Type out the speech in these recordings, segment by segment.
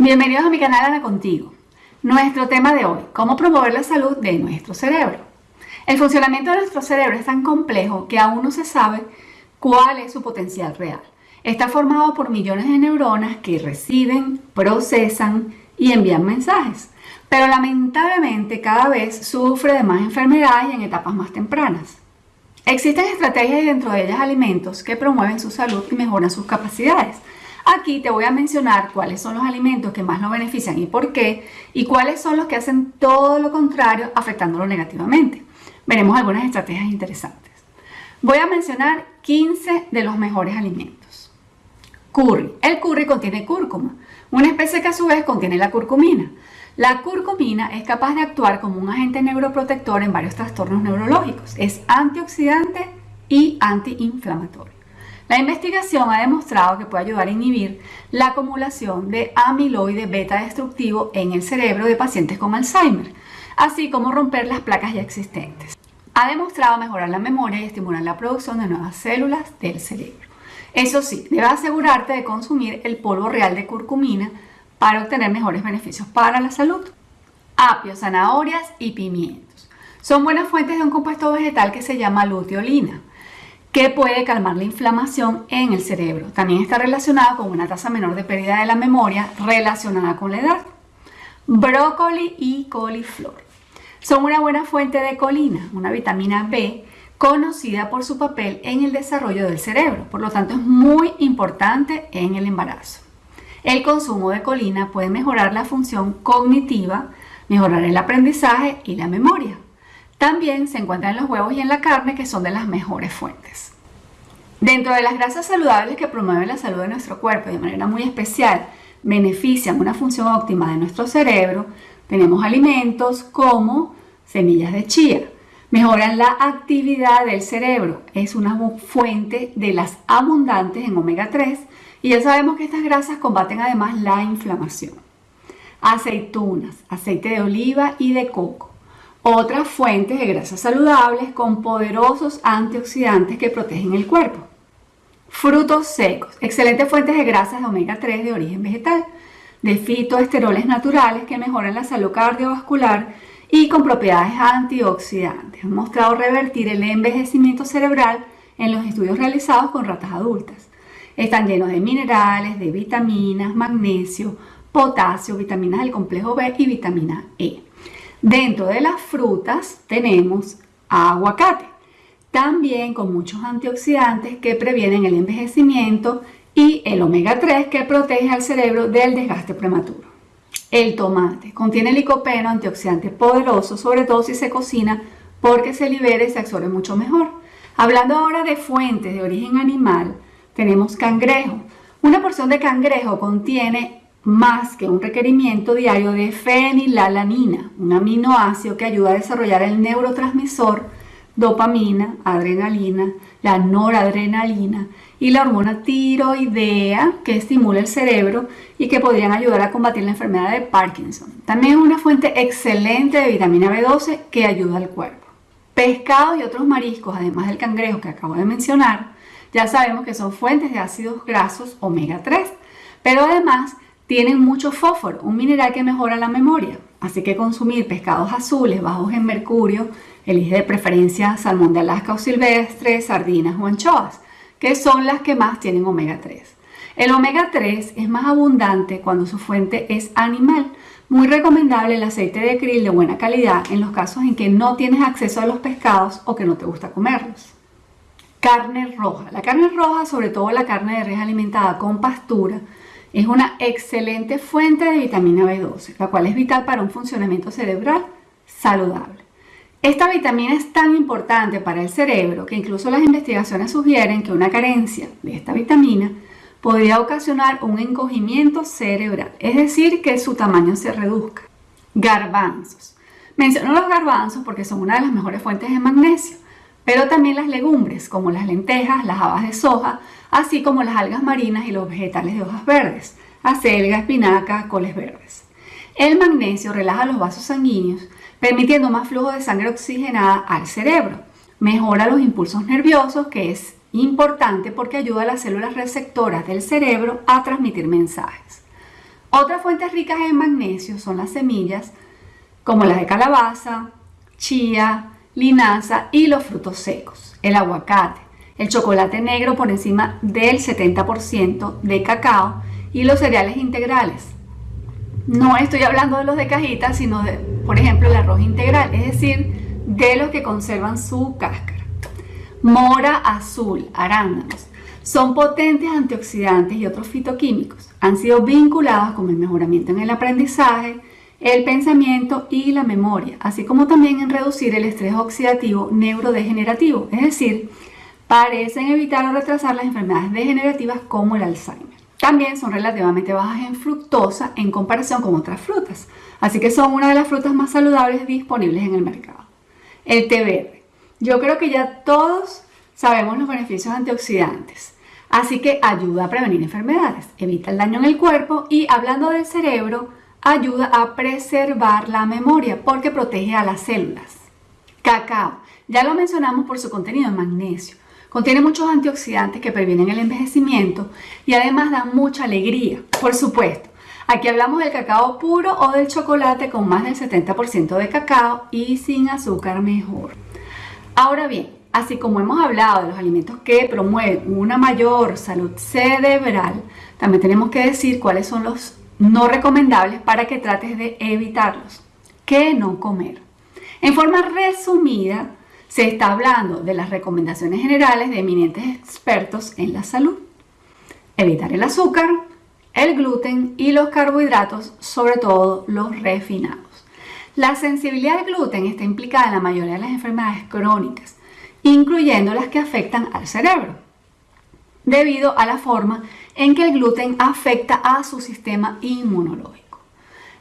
Bienvenidos a mi canal Ana Contigo. Nuestro tema de hoy, cómo promover la salud de nuestro cerebro. El funcionamiento de nuestro cerebro es tan complejo que aún no se sabe cuál es su potencial real. Está formado por millones de neuronas que reciben, procesan y envían mensajes. Pero lamentablemente cada vez sufre de más enfermedades y en etapas más tempranas. Existen estrategias y dentro de ellas alimentos que promueven su salud y mejoran sus capacidades. Aquí te voy a mencionar cuáles son los alimentos que más lo benefician y por qué, y cuáles son los que hacen todo lo contrario afectándolo negativamente. Veremos algunas estrategias interesantes. Voy a mencionar 15 de los mejores alimentos. Curry. El curry contiene cúrcuma, una especie que a su vez contiene la curcumina. La curcumina es capaz de actuar como un agente neuroprotector en varios trastornos neurológicos. Es antioxidante y antiinflamatorio. La investigación ha demostrado que puede ayudar a inhibir la acumulación de amiloide beta destructivo en el cerebro de pacientes con Alzheimer, así como romper las placas ya existentes. Ha demostrado mejorar la memoria y estimular la producción de nuevas células del cerebro. Eso sí, debes asegurarte de consumir el polvo real de curcumina para obtener mejores beneficios para la salud. Apio, zanahorias y pimientos. Son buenas fuentes de un compuesto vegetal que se llama luteolina que puede calmar la inflamación en el cerebro. También está relacionado con una tasa menor de pérdida de la memoria relacionada con la edad. Brócoli y coliflor son una buena fuente de colina, una vitamina B conocida por su papel en el desarrollo del cerebro, por lo tanto es muy importante en el embarazo. El consumo de colina puede mejorar la función cognitiva, mejorar el aprendizaje y la memoria. También se encuentra en los huevos y en la carne, que son de las mejores fuentes. Dentro de las grasas saludables que promueven la salud de nuestro cuerpo de manera muy especial benefician una función óptima de nuestro cerebro, tenemos alimentos como semillas de chía. Mejoran la actividad del cerebro. Es una fuente de las abundantes en omega 3 y ya sabemos que estas grasas combaten además la inflamación. Aceitunas, aceite de oliva y de coco otras fuentes de grasas saludables con poderosos antioxidantes que protegen el cuerpo. Frutos secos, excelentes fuentes de grasas de omega 3 de origen vegetal, de fitoesteroles naturales que mejoran la salud cardiovascular y con propiedades antioxidantes. Han mostrado revertir el envejecimiento cerebral en los estudios realizados con ratas adultas. Están llenos de minerales, de vitaminas, magnesio, potasio, vitaminas del complejo B y vitamina E. Dentro de las frutas tenemos aguacate, también con muchos antioxidantes que previenen el envejecimiento y el omega 3 que protege al cerebro del desgaste prematuro. El tomate contiene licopeno, antioxidante poderoso, sobre todo si se cocina porque se libera y se absorbe mucho mejor. Hablando ahora de fuentes de origen animal, tenemos cangrejo. Una porción de cangrejo contiene más que un requerimiento diario de fenilalanina, un aminoácido que ayuda a desarrollar el neurotransmisor dopamina, adrenalina, la noradrenalina y la hormona tiroidea que estimula el cerebro y que podrían ayudar a combatir la enfermedad de Parkinson. También es una fuente excelente de vitamina B12 que ayuda al cuerpo. Pescados y otros mariscos, además del cangrejo que acabo de mencionar, ya sabemos que son fuentes de ácidos grasos omega 3, pero además tienen mucho fósforo, un mineral que mejora la memoria. Así que consumir pescados azules bajos en mercurio, elige de preferencia salmón de Alaska o silvestre, sardinas o anchoas, que son las que más tienen omega 3. El omega 3 es más abundante cuando su fuente es animal. Muy recomendable el aceite de krill de buena calidad en los casos en que no tienes acceso a los pescados o que no te gusta comerlos. Carne roja. La carne roja, sobre todo la carne de res alimentada con pastura, es una excelente fuente de vitamina B12, la cual es vital para un funcionamiento cerebral saludable. Esta vitamina es tan importante para el cerebro que incluso las investigaciones sugieren que una carencia de esta vitamina podría ocasionar un encogimiento cerebral, es decir, que su tamaño se reduzca. Garbanzos. Menciono los garbanzos porque son una de las mejores fuentes de magnesio, pero también las legumbres como las lentejas, las habas de soja, así como las algas marinas y los vegetales de hojas verdes, acelga, espinaca, coles verdes. El magnesio relaja los vasos sanguíneos, permitiendo más flujo de sangre oxigenada al cerebro. Mejora los impulsos nerviosos, que es importante porque ayuda a las células receptoras del cerebro a transmitir mensajes. Otras fuentes ricas en magnesio son las semillas, como las de calabaza, chía, linaza y los frutos secos, el aguacate, el chocolate negro por encima del 70% de cacao y los cereales integrales. No estoy hablando de los de cajita, sino de, por ejemplo, el arroz integral, es decir, de los que conservan su cáscara. Mora azul, arándanos. Son potentes antioxidantes y otros fitoquímicos. Han sido vinculados con el mejoramiento en el aprendizaje, el pensamiento y la memoria, así como también en reducir el estrés oxidativo neurodegenerativo, es decir, parecen evitar o retrasar las enfermedades degenerativas como el Alzheimer. También son relativamente bajas en fructosa en comparación con otras frutas, así que son una de las frutas más saludables disponibles en el mercado. El té verde. Yo creo que ya todos sabemos los beneficios antioxidantes, así que ayuda a prevenir enfermedades, evita el daño en el cuerpo y hablando del cerebro, ayuda a preservar la memoria porque protege a las células. Cacao, ya lo mencionamos por su contenido en magnesio. Contiene muchos antioxidantes que previenen el envejecimiento y además dan mucha alegría. Por supuesto, aquí hablamos del cacao puro o del chocolate con más del 70% de cacao y sin azúcar mejor. Ahora bien, así como hemos hablado de los alimentos que promueven una mayor salud cerebral, también tenemos que decir cuáles son los no recomendables para que trates de evitarlos. ¿Qué no comer? En forma resumida, se está hablando de las recomendaciones generales de eminentes expertos en la salud. Evitar el azúcar, el gluten y los carbohidratos, sobre todo los refinados. La sensibilidad al gluten está implicada en la mayoría de las enfermedades crónicas, incluyendo las que afectan al cerebro, debido a la forma en que el gluten afecta a su sistema inmunológico.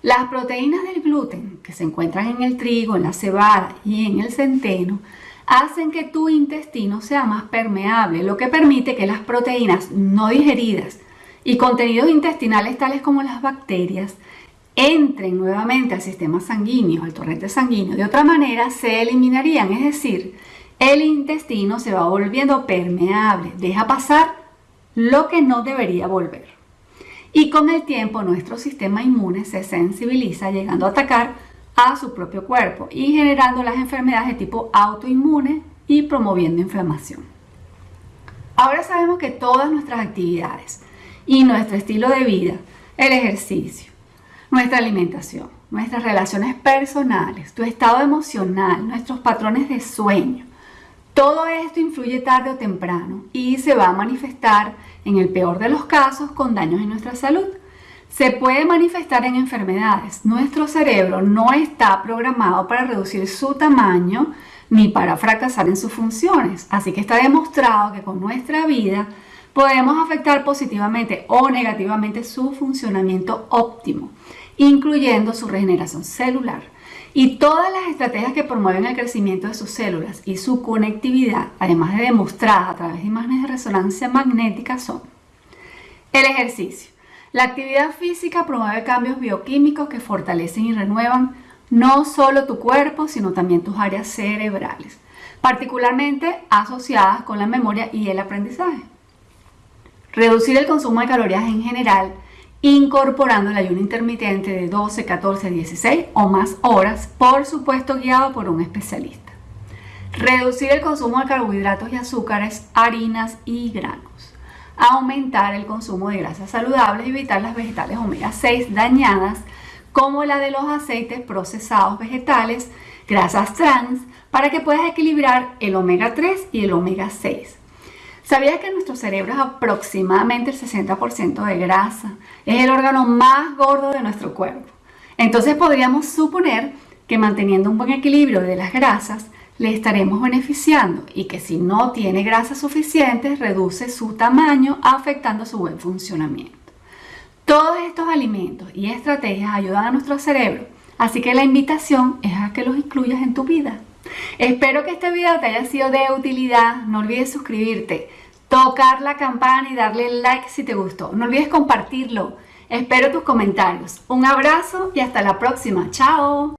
Las proteínas del gluten, que se encuentran en el trigo, en la cebada y en el centeno, hacen que tu intestino sea más permeable, lo que permite que las proteínas no digeridas y contenidos intestinales tales como las bacterias entren nuevamente al sistema sanguíneo, al torrente sanguíneo. De otra manera se eliminarían, es decir, el intestino se va volviendo permeable, deja pasar lo que no debería volver. Y con el tiempo nuestro sistema inmune se sensibiliza llegando a atacar a su propio cuerpo y generando las enfermedades de tipo autoinmune y promoviendo inflamación. Ahora sabemos que todas nuestras actividades y nuestro estilo de vida, el ejercicio, nuestra alimentación, nuestras relaciones personales, tu estado emocional, nuestros patrones de sueño, todo esto influye tarde o temprano y se va a manifestar, en el peor de los casos, con daños en nuestra salud. Se puede manifestar en enfermedades. Nuestro cerebro no está programado para reducir su tamaño ni para fracasar en sus funciones. Así que está demostrado que con nuestra vida podemos afectar positivamente o negativamente su funcionamiento óptimo, incluyendo su regeneración celular y todas las estrategias que promueven el crecimiento de sus células y su conectividad, además de demostradas a través de imágenes de resonancia magnética, son el ejercicio. La actividad física promueve cambios bioquímicos que fortalecen y renuevan no solo tu cuerpo, sino también tus áreas cerebrales, particularmente asociadas con la memoria y el aprendizaje. Reducir el consumo de calorías en general incorporando el ayuno intermitente de 12, 14, 16 o más horas, por supuesto guiado por un especialista. Reducir el consumo de carbohidratos y azúcares, harinas y granos. Aumentar el consumo de grasas saludables y evitar las vegetales omega 6 dañadas como la de los aceites procesados vegetales, grasas trans, para que puedas equilibrar el omega 3 y el omega 6 ¿Sabías que nuestro cerebro es aproximadamente el 60% de grasa? Es el órgano más gordo de nuestro cuerpo. Entonces podríamos suponer que manteniendo un buen equilibrio de las grasas, le estaremos beneficiando y que si no tiene grasas suficientes, reduce su tamaño afectando su buen funcionamiento. Todos estos alimentos y estrategias ayudan a nuestro cerebro, así que la invitación es a que los incluyas en tu vida. Espero que este video te haya sido de utilidad. No olvides suscribirte, tocar la campana y darle like si te gustó. No olvides compartirlo. Espero tus comentarios. Un abrazo y hasta la próxima. Chao.